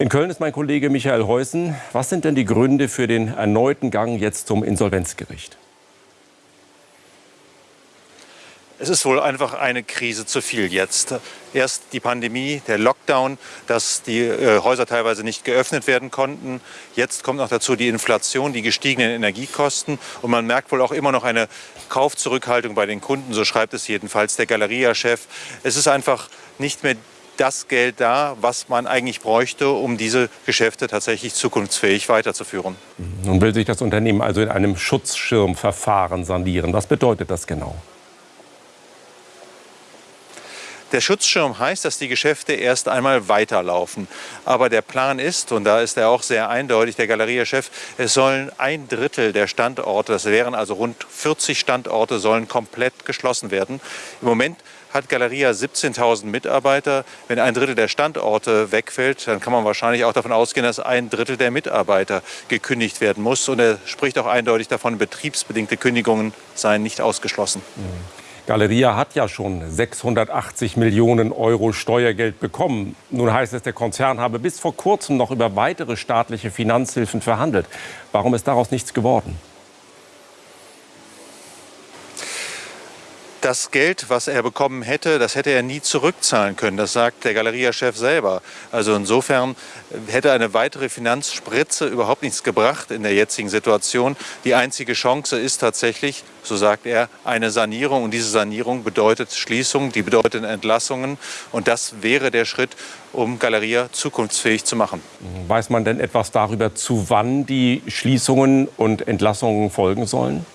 In Köln ist mein Kollege Michael Heusen. Was sind denn die Gründe für den erneuten Gang jetzt zum Insolvenzgericht? Es ist wohl einfach eine Krise zu viel jetzt. Erst die Pandemie, der Lockdown, dass die äh, Häuser teilweise nicht geöffnet werden konnten. Jetzt kommt noch dazu die Inflation, die gestiegenen Energiekosten. Und man merkt wohl auch immer noch eine Kaufzurückhaltung bei den Kunden, so schreibt es jedenfalls der Galeria-Chef. Es ist einfach nicht mehr das Geld da, was man eigentlich bräuchte, um diese Geschäfte tatsächlich zukunftsfähig weiterzuführen. Nun will sich das Unternehmen also in einem Schutzschirmverfahren sanieren. Was bedeutet das genau? Der Schutzschirm heißt, dass die Geschäfte erst einmal weiterlaufen. Aber der Plan ist, und da ist er auch sehr eindeutig, der Galeria-Chef, es sollen ein Drittel der Standorte, das wären also rund 40 Standorte, sollen komplett geschlossen werden. Im Moment hat Galeria 17.000 Mitarbeiter. Wenn ein Drittel der Standorte wegfällt, dann kann man wahrscheinlich auch davon ausgehen, dass ein Drittel der Mitarbeiter gekündigt werden muss. Und er spricht auch eindeutig davon, betriebsbedingte Kündigungen seien nicht ausgeschlossen. Galeria hat ja schon 680 Millionen Euro Steuergeld bekommen. Nun heißt es, der Konzern habe bis vor kurzem noch über weitere staatliche Finanzhilfen verhandelt. Warum ist daraus nichts geworden? Das Geld, was er bekommen hätte, das hätte er nie zurückzahlen können. Das sagt der Galeria-Chef selber. Also insofern hätte eine weitere Finanzspritze überhaupt nichts gebracht in der jetzigen Situation. Die einzige Chance ist tatsächlich, so sagt er, eine Sanierung. Und diese Sanierung bedeutet Schließung, die bedeutet Entlassungen. Und das wäre der Schritt, um Galeria zukunftsfähig zu machen. Weiß man denn etwas darüber, zu wann die Schließungen und Entlassungen folgen sollen?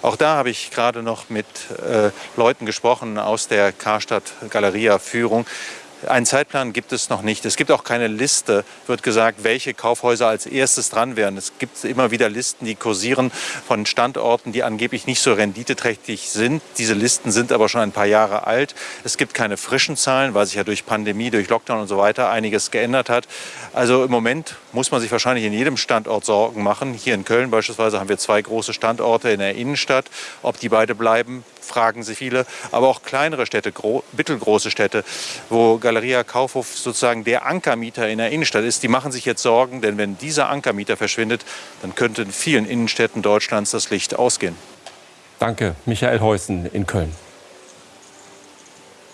Auch da habe ich gerade noch mit äh, Leuten gesprochen aus der Karstadt Galeria Führung. Einen Zeitplan gibt es noch nicht. Es gibt auch keine Liste, wird gesagt, welche Kaufhäuser als erstes dran wären. Es gibt immer wieder Listen, die kursieren von Standorten, die angeblich nicht so renditeträchtig sind. Diese Listen sind aber schon ein paar Jahre alt. Es gibt keine frischen Zahlen, weil sich ja durch Pandemie, durch Lockdown und so weiter einiges geändert hat. Also im Moment muss man sich wahrscheinlich in jedem Standort Sorgen machen. Hier in Köln beispielsweise haben wir zwei große Standorte in der Innenstadt. Ob die beide bleiben, fragen sich viele. Aber auch kleinere Städte, mittelgroße Städte, wo Galeria Kaufhof sozusagen der Ankermieter in der Innenstadt ist, die machen sich jetzt Sorgen, denn wenn dieser Ankermieter verschwindet, dann könnte in vielen Innenstädten Deutschlands das Licht ausgehen. Danke, Michael Heusen in Köln.